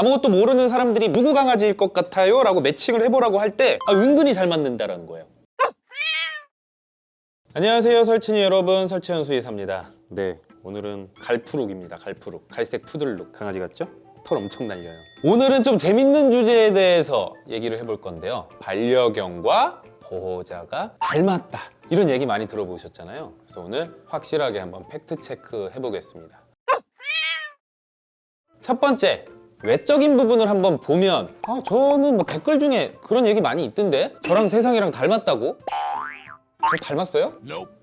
아무것도 모르는 사람들이 누구 강아지일 것 같아요? 라고 매칭을 해보라고 할 때 아, 은근히 잘 맞는다라는 거예요. 안녕하세요 설친이 여러분. 설치현 수의사입니다. 네 오늘은 갈푸룩입니다 갈푸룩. 갈색 푸들룩. 강아지 같죠? 털 엄청 날려요. 오늘은 좀 재밌는 주제에 대해서 얘기를 해볼 건데요. 반려견과 보호자가 닮았다. 이런 얘기 많이 들어보셨잖아요. 그래서 오늘 확실하게 한번 팩트 체크 해보겠습니다. 첫 번째 외적인 부분을 한번 보면 아 저는 뭐 댓글 중에 그런 얘기 많이 있던데? 저랑 세상이랑 닮았다고? 저 닮았어요?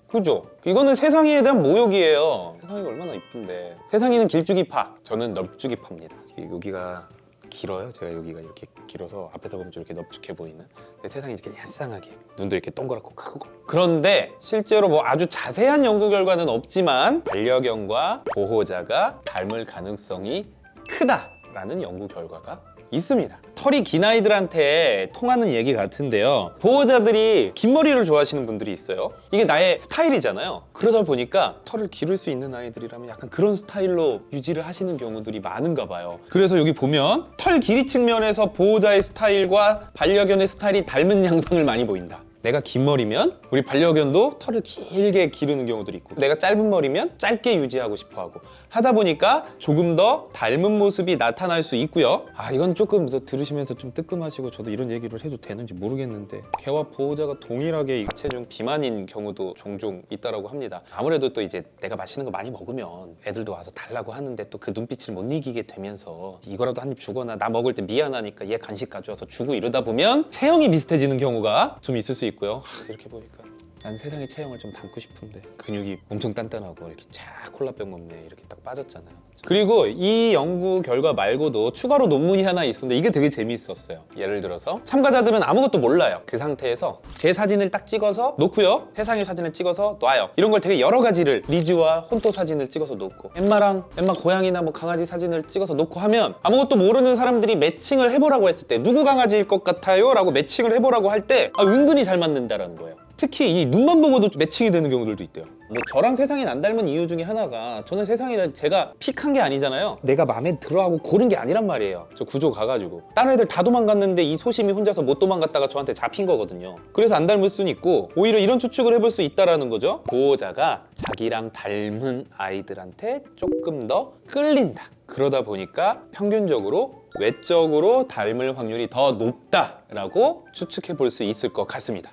그죠? 이거는 세상이에 대한 모욕이에요. 세상이가 얼마나 이쁜데. 세상이는 길쭉이파. 저는 넙죽이파입니다. 여기가 길어요? 제가 여기가 이렇게 길어서 앞에서 보면 좀 이렇게 넙죽해 보이는? 근데 세상이 이렇게 얄쌍하게 눈도 이렇게 동그랗고 크고. 그런데 실제로 뭐 아주 자세한 연구 결과는 없지만 반려견과 보호자가 닮을 가능성이 크다 라는 연구 결과가 있습니다. 털이 긴 아이들한테 통하는 얘기 같은데요. 보호자들이 긴 머리를 좋아하시는 분들이 있어요. 이게 나의 스타일이잖아요. 그러다 보니까 털을 기를 수 있는 아이들이라면 약간 그런 스타일로 유지를 하시는 경우들이 많은가 봐요. 그래서 여기 보면 털 길이 측면에서 보호자의 스타일과 반려견의 스타일이 닮은 양상을 많이 보인다 내가 긴 머리면 우리 반려견도 털을 길게 기르는 경우들이 있고 내가 짧은 머리면 짧게 유지하고 싶어 하고 하다 보니까 조금 더 닮은 모습이 나타날 수 있고요. 아 이건 조금 더 들으시면서 좀 뜨끔하시고 저도 이런 얘기를 해도 되는지 모르겠는데 개와 보호자가 동일하게 하체중 비만인 경우도 종종 있다고 합니다. 아무래도 또 이제 내가 맛있는 거 많이 먹으면 애들도 와서 달라고 하는데 또 그 눈빛을 못 이기게 되면서 이거라도 한 입 주거나 나 먹을 때 미안하니까 얘 간식 가져와서 주고 이러다 보면 체형이 비슷해지는 경우가 좀 있을 수 있고 요. 하, 이렇게 보니까 난 세상의 체형을 좀 담고 싶은데. 근육이 엄청 단단하고 이렇게 쫙 콜라병 몸매에 이렇게 딱 빠졌잖아요. 그리고 이 연구 결과 말고도 추가로 논문이 하나 있었는데 이게 되게 재미있었어요. 예를 들어서 참가자들은 아무것도 몰라요. 그 상태에서 제 사진을 딱 찍어서 놓고요. 세상의 사진을 찍어서 놔요. 이런 걸 되게 여러 가지를 리즈와 혼토 사진을 찍어서 놓고 엠마랑 엠마 고양이나 뭐 강아지 사진을 찍어서 놓고 하면 아무것도 모르는 사람들이 매칭을 해보라고 했을 때 누구 강아지일 것 같아요? 라고 매칭을 해보라고 할 때 아, 은근히 잘 맞는다라는 거예요 특히 이 눈만 보고도 매칭이 되는 경우들도 있대요. 뭐 저랑 세상이 안 닮은 이유 중에 하나가 저는 세상이를 제가 픽한 게 아니잖아요. 내가 마음에 들어하고 고른 게 아니란 말이에요. 저 구조 가가지고. 다른 애들 다 도망갔는데 이 소심이 혼자서 못 도망갔다가 저한테 잡힌 거거든요. 그래서 안 닮을 수는 있고 오히려 이런 추측을 해볼 수 있다는 거죠. 보호자가 자기랑 닮은 아이들한테 조금 더 끌린다. 그러다 보니까 평균적으로 외적으로 닮을 확률이 더 높다라고 추측해 볼 수 있을 것 같습니다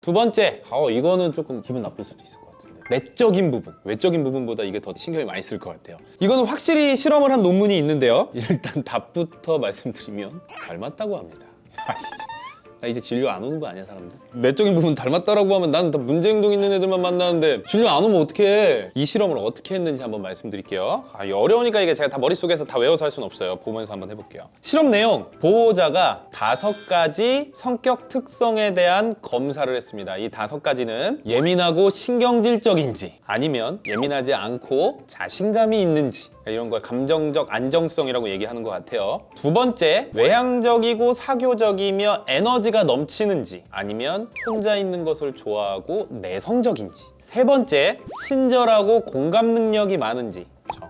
두 번째, 어, 이거는 조금 기분 나쁠 수도 있을 것 같은데. 내적인 부분, 외적인 부분보다 이게 더 신경이 많이 쓸 것 같아요. 이거는 확실히 실험을 한 논문이 있는데요. 일단 답부터 말씀드리면 닮았다고 합니다 나 이제 진료 안 오는 거 아니야 사람들? 내적인 부분 닮았다라고 하면 나는 다 문제 행동 있는 애들만 만나는데 진료 안 오면 어떡해? 이 실험을 어떻게 했는지 한번 말씀드릴게요. 아, 어려우니까 이게 제가 다 머릿속에서 다 외워서 할 수는 없어요. 보면서 한번 해볼게요. 실험 내용. 보호자가 다섯 가지 성격 특성에 대한 검사를 했습니다. 이 다섯 가지는 예민하고 신경질적인지 아니면 예민하지 않고 자신감이 있는지 이런 걸 감정적 안정성이라고 얘기하는 것 같아요. 두 번째 외향적이고 사교적이며 에너지가 넘치는지 아니면 혼자 있는 것을 좋아하고 내성적인지. 세 번째 친절하고 공감 능력이 많은지. 저.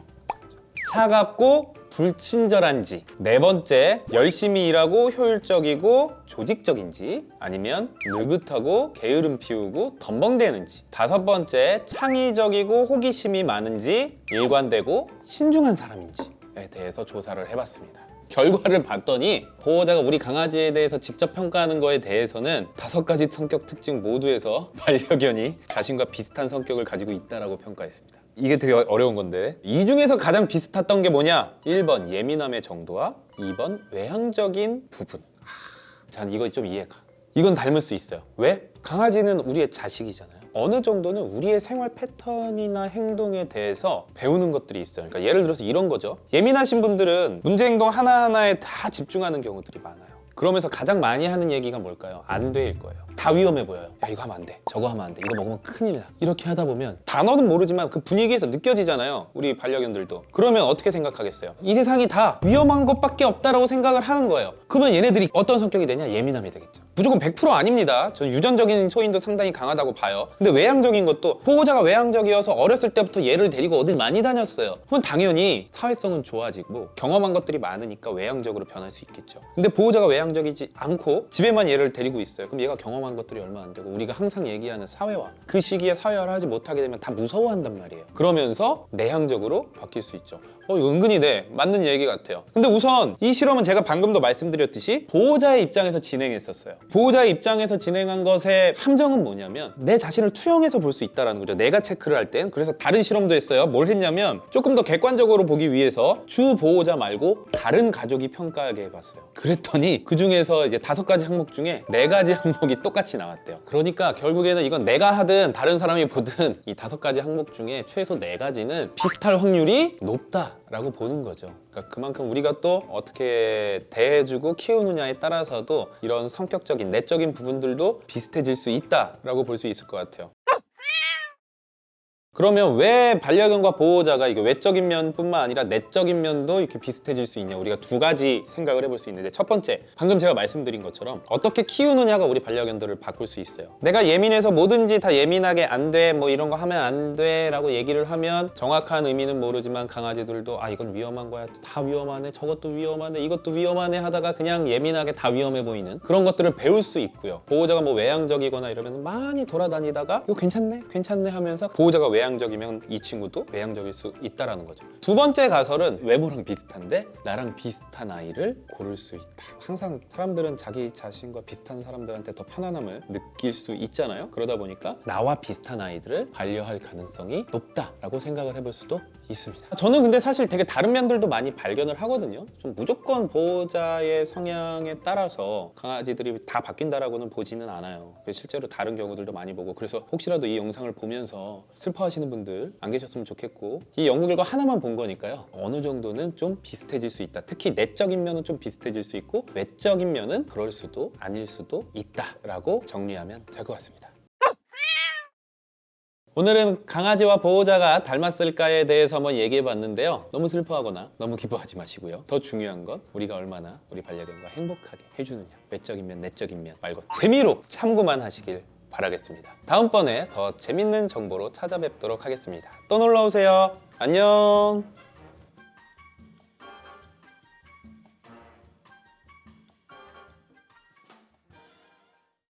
차갑고 불친절한지 네 번째 열심히 일하고 효율적이고 조직적인지 아니면 느긋하고 게으름 피우고 덤벙대는지 다섯 번째 창의적이고 호기심이 많은지 일관되고 신중한 사람인지에 대해서 조사를 해봤습니다. 결과를 봤더니 보호자가 우리 강아지에 대해서 직접 평가하는 거에 대해서는 다섯 가지 성격 특징 모두에서 반려견이 자신과 비슷한 성격을 가지고 있다고 평가했습니다 이게 되게 어려운 건데. 이 중에서 가장 비슷했던 게 뭐냐? 1번 예민함의 정도와 2번 외향적인 부분. 아, 전 이거 좀 이해가. 이건 닮을 수 있어요. 왜? 강아지는 우리의 자식이잖아요. 어느 정도는 우리의 생활 패턴이나 행동에 대해서 배우는 것들이 있어요. 그러니까 예를 들어서 이런 거죠. 예민하신 분들은 문제 행동 하나하나에 다 집중하는 경우들이 많아요. 그러면서 가장 많이 하는 얘기가 뭘까요? 안 돼일 거예요 다 위험해 보여요. 야 이거 하면 안 돼. 저거 하면 안 돼. 이거 먹으면 큰일 나. 이렇게 하다 보면 단어는 모르지만 그 분위기에서 느껴지잖아요. 우리 반려견들도. 그러면 어떻게 생각하겠어요? 이 세상이 다 위험한 것밖에 없다라고 생각을 하는 거예요. 그러면 얘네들이 어떤 성격이 되냐? 예민함이 되겠죠. 무조건 100% 아닙니다. 저는 유전적인 소인도 상당히 강하다고 봐요. 근데 외향적인 것도 보호자가 외향적이어서 어렸을 때부터 얘를 데리고 어딜 많이 다녔어요. 그건 당연히 사회성은 좋아지고 경험한 것들이 많으니까 외향적으로 변할 수 있겠죠. 근데 보호자가 외향적이지 않고 집에만 얘를 데리고 있어요. 그럼 얘가 경험한 것들이 얼마 안 되고 우리가 항상 얘기하는 사회화 그 시기에 사회화를 하지 못하게 되면 다 무서워한단 말이에요. 그러면서 내향적으로 바뀔 수 있죠. 어, 은근히 네 맞는 얘기 같아요. 근데 우선 이 실험은 제가 방금도 말씀드렸듯이 보호자의 입장에서 진행했었어요. 보호자의 입장에서 진행한 것의 함정은 뭐냐면 내 자신을 투영해서 볼 수 있다는 거죠. 내가 체크를 할 땐. 그래서 다른 실험도 했어요. 뭘 했냐면 조금 더 객관적으로 보기 위해서 주 보호자 말고 다른 가족이 평가하게 해봤어요. 그랬더니 그 중에서 이제 다섯 가지 항목 중에 네 가지 항목이 똑같 이 나왔대요. 그러니까 결국에는 이건 내가 하든 다른 사람이 보든 이 다섯 가지 항목 중에 최소 네 가지는 비슷할 확률이 높다라고 보는 거죠. 그러니까 그만큼 우리가 또 어떻게 대해주고 키우느냐에 따라서도 이런 성격적인 내적인 부분들도 비슷해질 수 있다라고 볼 수 있을 것 같아요. 그러면 왜 반려견과 보호자가 이게 외적인 면뿐만 아니라 내적인 면도 이렇게 비슷해질 수 있냐? 우리가 두 가지 생각을 해볼 수 있는데 첫 번째 방금 제가 말씀드린 것처럼 어떻게 키우느냐가 우리 반려견들을 바꿀 수 있어요. 내가 예민해서 뭐든지 다 예민하게 안 돼 뭐 이런 거 하면 안 돼 라고 얘기를 하면 정확한 의미는 모르지만 강아지들도 아 이건 위험한 거야. 다 위험하네. 저것도 위험하네. 이것도 위험하네 하다가 그냥 예민하게 다 위험해 보이는 그런 것들을 배울 수 있고요. 보호자가 뭐 외향적이거나 이러면 많이 돌아다니다가 이거 괜찮네 괜찮네 하면서 보호자가 외 향적이면 이 친구도 외향적일 수 있다라는 거죠. 두 번째 가설은 외모랑 비슷한데 나랑 비슷한 아이를 고를 수 있다. 항상 사람들은 자기 자신과 비슷한 사람들한테 더 편안함을 느낄 수 있잖아요. 그러다 보니까 나와 비슷한 아이들을 반려할 가능성이 높다라고 생각을 해볼 수도 있습니다. 저는 근데 사실 되게 다른 면들도 많이 발견을 하거든요. 좀 무조건 보호자의 성향에 따라서 강아지들이 다 바뀐다라고는 보지는 않아요. 실제로 다른 경우들도 많이 보고 그래서 혹시라도 이 영상을 보면서 슬퍼하시는 분들 안 계셨으면 좋겠고 이 연구 결과 하나만 본 거니까요. 어느 정도는 좀 비슷해질 수 있다. 특히 내적인 면은 좀 비슷해질 수 있고 외적인 면은 그럴 수도 아닐 수도 있다라고 정리하면 될 것 같습니다. 오늘은 강아지와 보호자가 닮았을까에 대해서 한번 얘기해 봤는데요. 너무 슬퍼하거나 너무 기뻐하지 마시고요. 더 중요한 건 우리가 얼마나 우리 반려견과 행복하게 해주느냐. 외적인 면, 내적인 면 말고 재미로 참고만 하시길 바라겠습니다. 다음번에 더 재밌는 정보로 찾아뵙도록 하겠습니다. 또 놀러 오세요. 안녕.